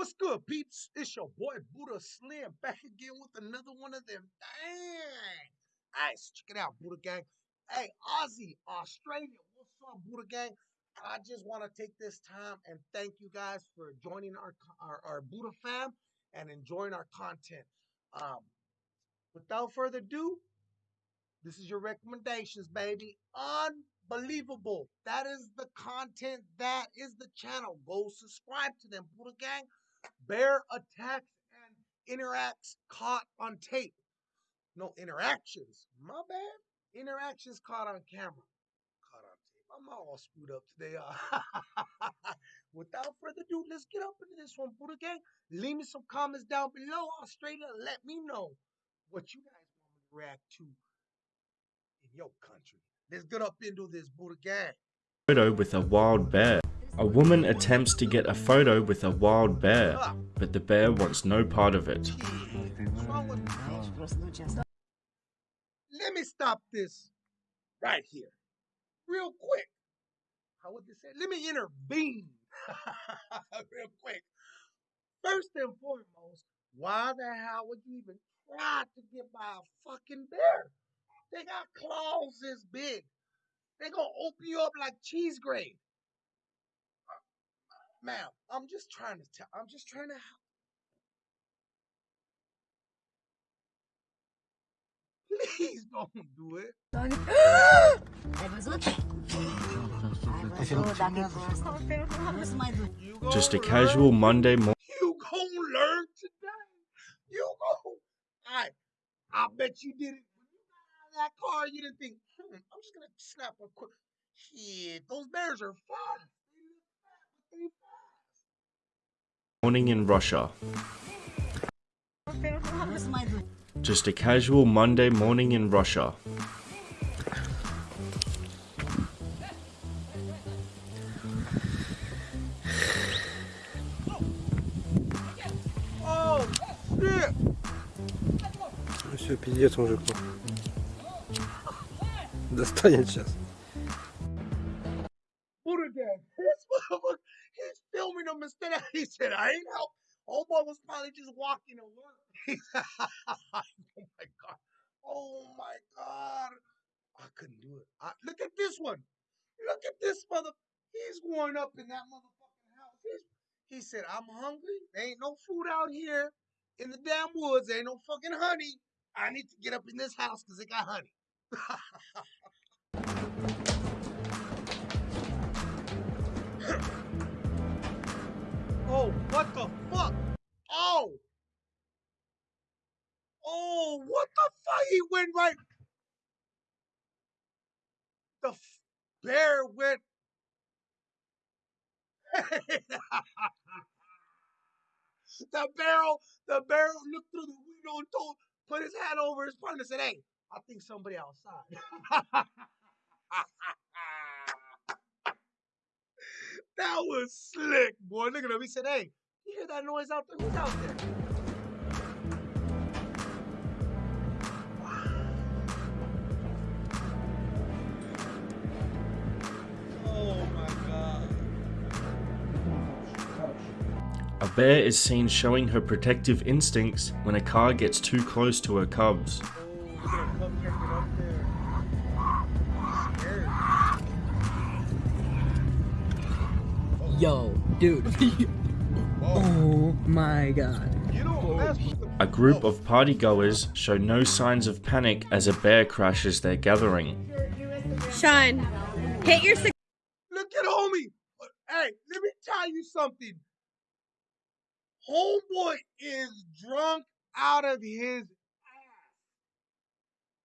What's good, peeps? It's your boy Buddha Slim back again with another one of them. Dang. Alright, so check it out, Buddha Gang. Hey, Aussie, Australia, what's up, Buddha Gang? I just want to take this time and thank you guys for joining our our, our Buddha fam and enjoying our content. Um, without further ado, this is your recommendations, baby. Unbelievable. That is the content. That is the channel. Go subscribe to them, Buddha Gang. Bear attacks and interacts caught on tape. No interactions. My bad. Interactions caught on camera. Caught on tape. I'm all screwed up today. Without further ado, let's get up into this one, Buddha Gang. Leave me some comments down below, Australia. Let me know what you guys want me to react to in your country. Let's get up into this Buddha Gang. photo with a wild bear. A woman attempts to get a photo with a wild bear, but the bear wants no part of it. Let me stop this right here, real quick. How would they say? Let me intervene real quick. First and foremost, why the hell would you even try to get by a fucking bear? They got claws this big. They gonna open you up like cheese grade. Ma'am, I'm just trying to tell. I'm just trying to help. Please don't do it. You gonna Just a casual Monday morning. You gonna learn today. You go. I, I bet you did it. When you got out of that car, you didn't think, hmm, I'm just gonna snap a quick. Shit, those bears are fast. They look fast, but they fast morning in Russia. Just a casual Monday morning in Russia. Oh shit! Все, пиздец мужику. Достанет сейчас. I ain't help. Homeboy was probably just walking to work. oh my God. Oh my God. I couldn't do it. I, look at this one. Look at this mother. He's going up in that motherfucking house. He's, he said, I'm hungry. There ain't no food out here in the damn woods. There ain't no fucking honey. I need to get up in this house because it got honey. Oh, what the fuck? Oh. Oh, what the fuck? He went right. The bear went. the barrel, the barrel looked through the window and told, put his hand over his partner and said, Hey, I think somebody outside. that was slick, boy. Look at him. He said, Hey, you hear that noise out there? Who's out there? A bear is seen showing her protective instincts when a car gets too close to her cubs. Yo, dude. oh my god. You don't mess with the A group of partygoers show no signs of panic as a bear crashes their gathering. Shine, hit your cigar. Look at homie. Hey, let me tell you something. Homeboy is drunk out of his ass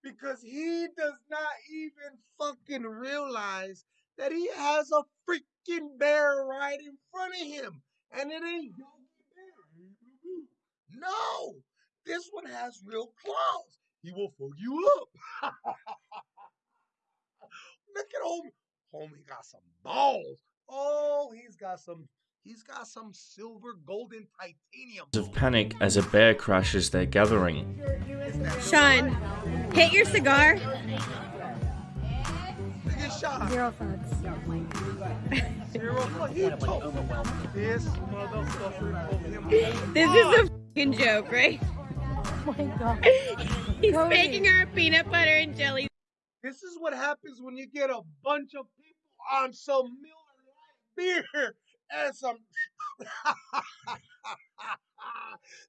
because he does not even fucking realize that he has a freaking bear right in front of him, and it ain't Yogi Bear. No, this one has real claws. He will fuck you up. Look at homie. Homie got some balls. Oh, he's got some. He's got some silver, golden, titanium. Of panic as a bear crashes their gathering. It's that Shine, hit your cigar. Zero thoughts. Zero. Look, this motherfucker. This is a fucking joke, right? Oh my god. He's Cody. making her peanut butter and jelly. This is what happens when you get a bunch of people on some Miller Lite beer and some.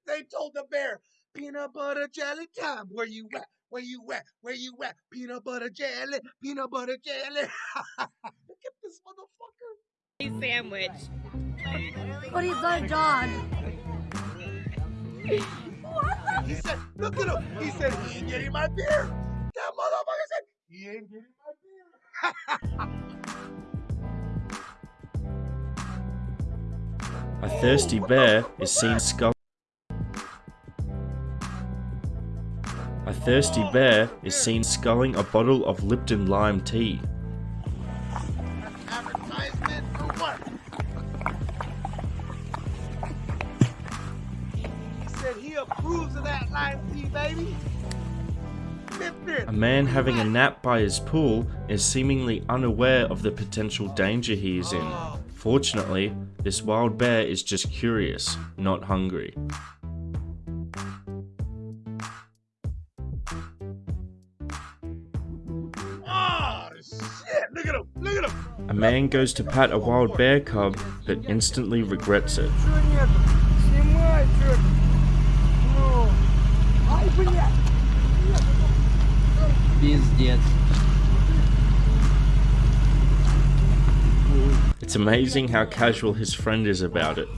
they told the bear, peanut butter jelly time. Where you at? Where you at? Where you at? Peanut butter jelly, peanut butter jelly. Look at this motherfucker. sandwich. But he's not a dog. He said, look at him. He said, he ain't getting my beer. That motherfucker said, he ain't getting my beer. A thirsty bear is seen scull. Thirsty bear is seen sculling a bottle of Lipton lime tea. Advertisement for what? He said he approves of that lime tea, baby. Lipton. A man having a nap by his pool is seemingly unaware of the potential danger he is in. Oh. Fortunately, this wild bear is just curious, not hungry. A man goes to pat a wild bear cub, but instantly regrets it. It's amazing how casual his friend is about it.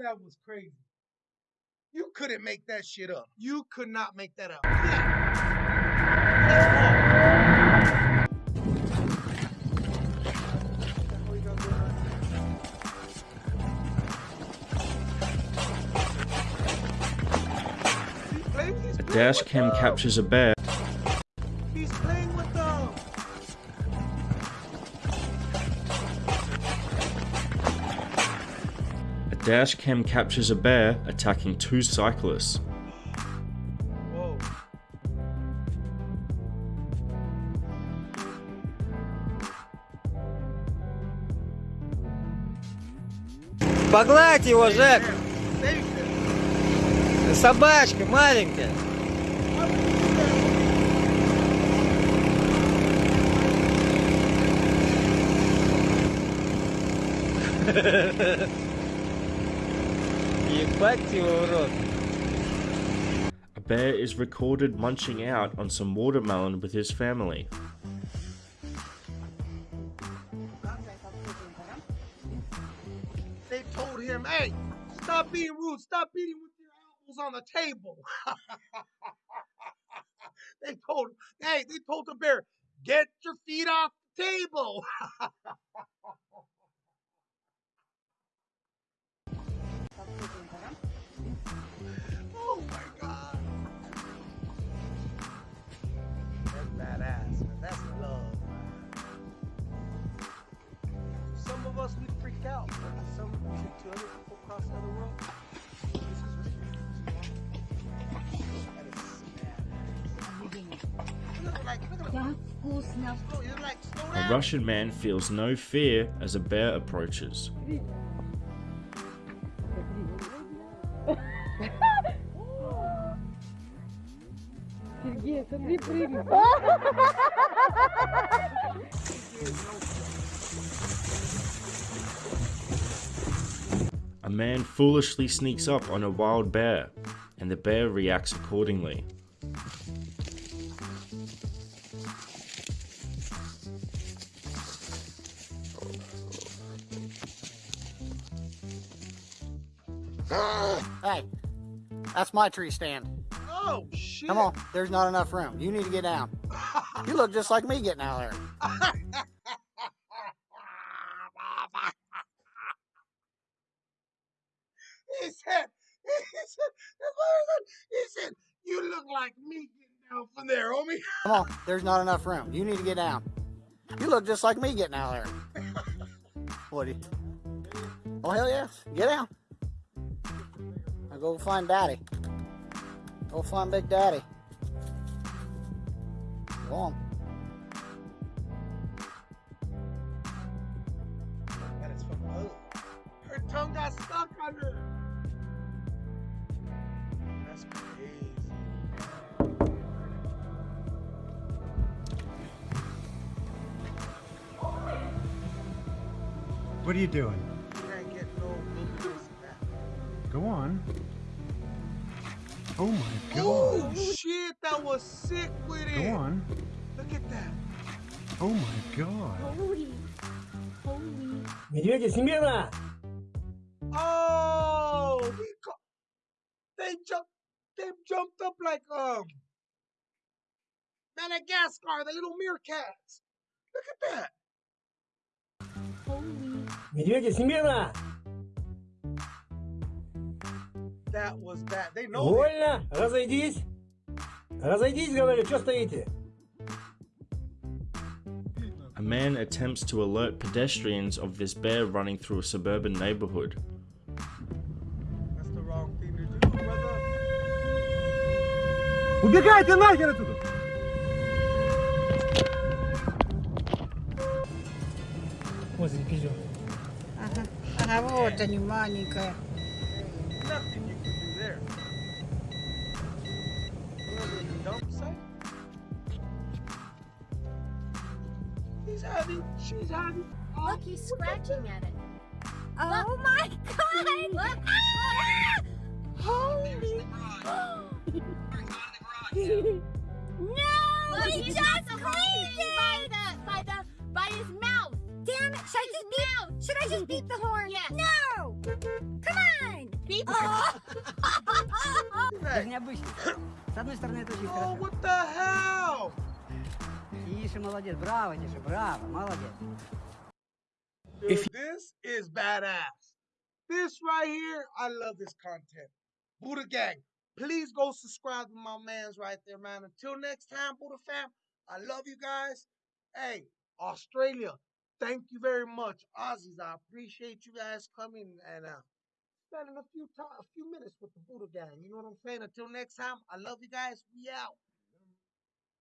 That was crazy. You couldn't make that shit up. You could not make that up. A dash cam captures a bear dash cam captures a bear attacking two cyclists. Whoa. Погладь его, Жек! Save him. Собачка маленькая! Ебать его в рот! A bear is recorded munching out on some watermelon with his family. They told him, hey, stop being rude. Stop eating with your elbows on the table. they told, hey, they told the bear, get your feet off the table. A Russian man feels no fear as a bear approaches. A man foolishly sneaks up on a wild bear, and the bear reacts accordingly. hey, that's my tree stand. Oh, shit. Come on, there's not enough room. You need to get down. you look just like me getting out of there. he said, he said, he said, you look like me getting down from there, homie. Come on, there's not enough room. You need to get down. You look just like me getting out of there. Woody. Oh, hell yes. Get out. Now go find Daddy. Go find Big Daddy. Go on. That is from her. Her tongue got stuck under. That's crazy. What are you doing? You can't get no. Go on. Oh my Oh god. shit, that was sick with it. Go on. Look at that. Oh my god. Holy. Holy. Медведя, смело! Oh, he co- they jumped. They jumped up like um Madagascar, the little meerkats. Look at that. Holy. Медведя, смело! That was bad. They know. it. Вольно! Разойдись! Разойдись, говорю, что стоите? A man attempts to alert pedestrians of this bear running through a suburban neighborhood. That's the wrong thing to do, brother. Убегайте нахер отсюда! Вот здесь пиздец. Ага, вот они, маленькая. Nothing having. She's having. oh, Look, he's scratching at it. Oh my god! Look! Ah! Holy! no! he just cleaned it! By the, by the, by his mouth! Damn it! Should I just beat? Should I just beat the horn? Yes. No! Come on! Beat the Hey, необычно. С одной стороны, это очень oh, хорошо. what the hell? Тише, молодец, браво, Тише, браво, молодец. Dude, this is badass. This right here, I love this content. Buddha Gang, please go subscribe to my man's right there, man. Until next time, Buddha fam, I love you guys. Hey, Australia, thank you very much. Aussies, I appreciate you guys coming and uh, spending a few time, a few minutes with the Buddha Gang. You know what I'm saying? Until next time, I love you guys. We out.